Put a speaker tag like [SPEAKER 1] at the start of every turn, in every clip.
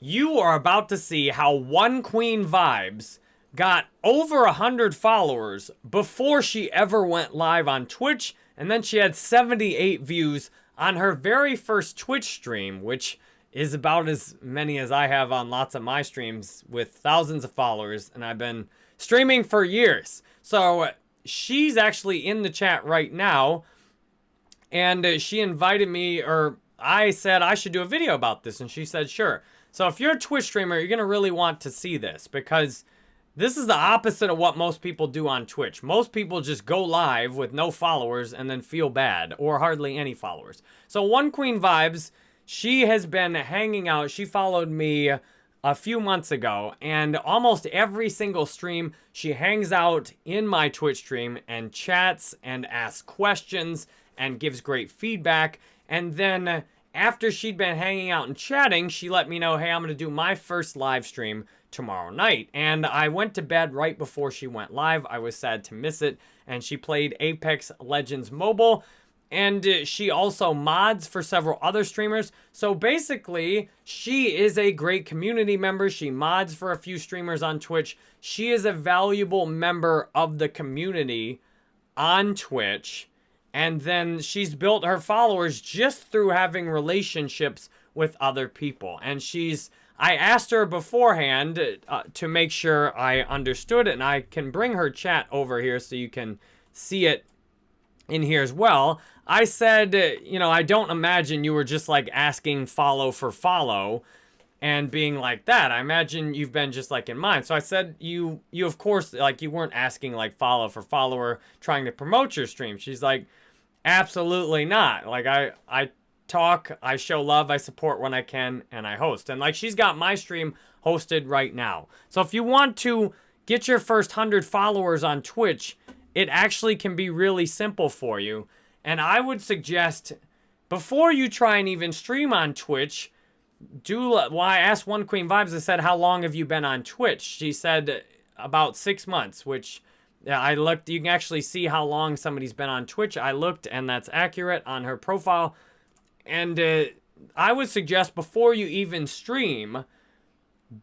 [SPEAKER 1] you are about to see how One Queen Vibes got over a 100 followers before she ever went live on Twitch, and then she had 78 views on her very first Twitch stream, which is about as many as I have on lots of my streams with thousands of followers, and I've been streaming for years. So uh, she's actually in the chat right now, and uh, she invited me, or I said I should do a video about this, and she said sure. So if you're a Twitch streamer, you're going to really want to see this because this is the opposite of what most people do on Twitch. Most people just go live with no followers and then feel bad or hardly any followers. So One Queen Vibes, she has been hanging out. She followed me a few months ago and almost every single stream she hangs out in my Twitch stream and chats and asks questions and gives great feedback and then after she'd been hanging out and chatting, she let me know, hey, I'm going to do my first live stream tomorrow night. And I went to bed right before she went live. I was sad to miss it. And she played Apex Legends Mobile. And uh, she also mods for several other streamers. So basically, she is a great community member. She mods for a few streamers on Twitch. She is a valuable member of the community on Twitch. And then she's built her followers just through having relationships with other people. And she's, I asked her beforehand uh, to make sure I understood it. And I can bring her chat over here so you can see it in here as well. I said, uh, you know, I don't imagine you were just like asking follow for follow and being like that. I imagine you've been just like in mine. So I said you, you of course, like you weren't asking like follow for follower trying to promote your stream. She's like, Absolutely not. Like I I talk, I show love, I support when I can, and I host. And like she's got my stream hosted right now. So if you want to get your first 100 followers on Twitch, it actually can be really simple for you. And I would suggest before you try and even stream on Twitch, do well, I asked One Queen Vibes, I said, how long have you been on Twitch? She said about six months, which I looked, you can actually see how long somebody's been on Twitch. I looked and that's accurate on her profile. And uh, I would suggest before you even stream,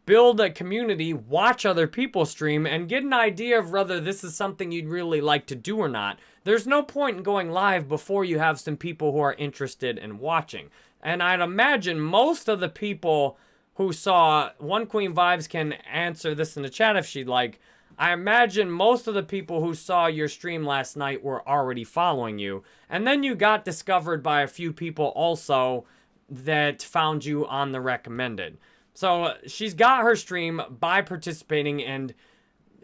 [SPEAKER 1] build a community, watch other people stream, and get an idea of whether this is something you'd really like to do or not. There's no point in going live before you have some people who are interested in watching. And I'd imagine most of the people who saw One Queen Vibes can answer this in the chat if she'd like. I imagine most of the people who saw your stream last night were already following you. And then you got discovered by a few people also that found you on the recommended. So uh, she's got her stream by participating and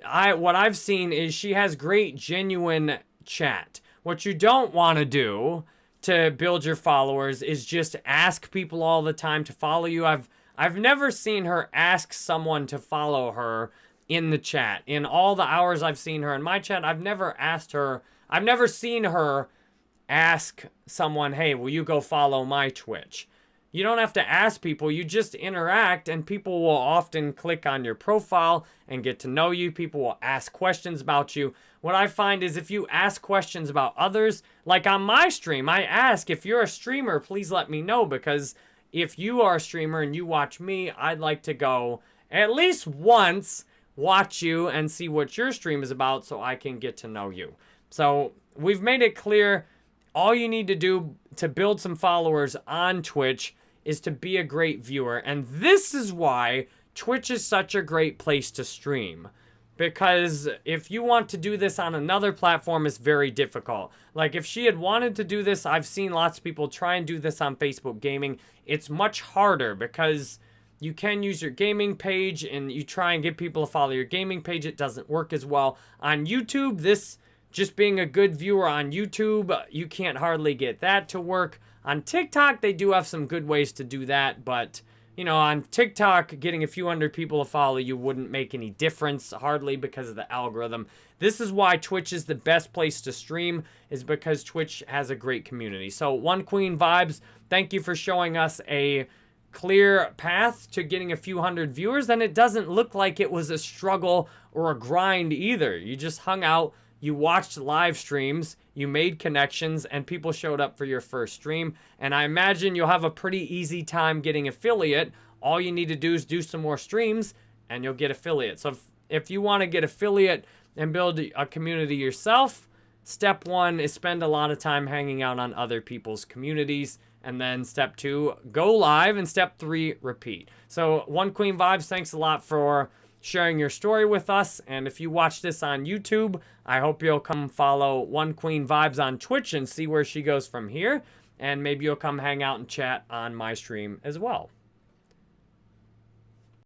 [SPEAKER 1] I what I've seen is she has great genuine chat. What you don't want to do to build your followers is just ask people all the time to follow you. I've I've never seen her ask someone to follow her in the chat. In all the hours I've seen her in my chat, I've never asked her, I've never seen her ask someone, hey, will you go follow my Twitch? You don't have to ask people, you just interact and people will often click on your profile and get to know you. People will ask questions about you. What I find is if you ask questions about others, like on my stream, I ask if you're a streamer, please let me know because if you are a streamer and you watch me, I'd like to go at least once watch you and see what your stream is about so I can get to know you. So we've made it clear all you need to do to build some followers on Twitch is to be a great viewer. And this is why Twitch is such a great place to stream. Because if you want to do this on another platform, it's very difficult. Like if she had wanted to do this, I've seen lots of people try and do this on Facebook Gaming. It's much harder because you can use your gaming page and you try and get people to follow your gaming page. It doesn't work as well. On YouTube, this just being a good viewer on YouTube, you can't hardly get that to work. On TikTok, they do have some good ways to do that, but you know, on TikTok, getting a few hundred people to follow you wouldn't make any difference, hardly because of the algorithm. This is why Twitch is the best place to stream, is because Twitch has a great community. So, One Queen Vibes, thank you for showing us a clear path to getting a few hundred viewers, then it doesn't look like it was a struggle or a grind either. You just hung out, you watched live streams, you made connections, and people showed up for your first stream. And I imagine you'll have a pretty easy time getting affiliate All you need to do is do some more streams and you'll get affiliate. So if, if you want to get affiliate and build a community yourself, step one is spend a lot of time hanging out on other people's communities. And then step two, go live. And step three, repeat. So One Queen Vibes, thanks a lot for sharing your story with us. And if you watch this on YouTube, I hope you'll come follow One Queen Vibes on Twitch and see where she goes from here. And maybe you'll come hang out and chat on my stream as well.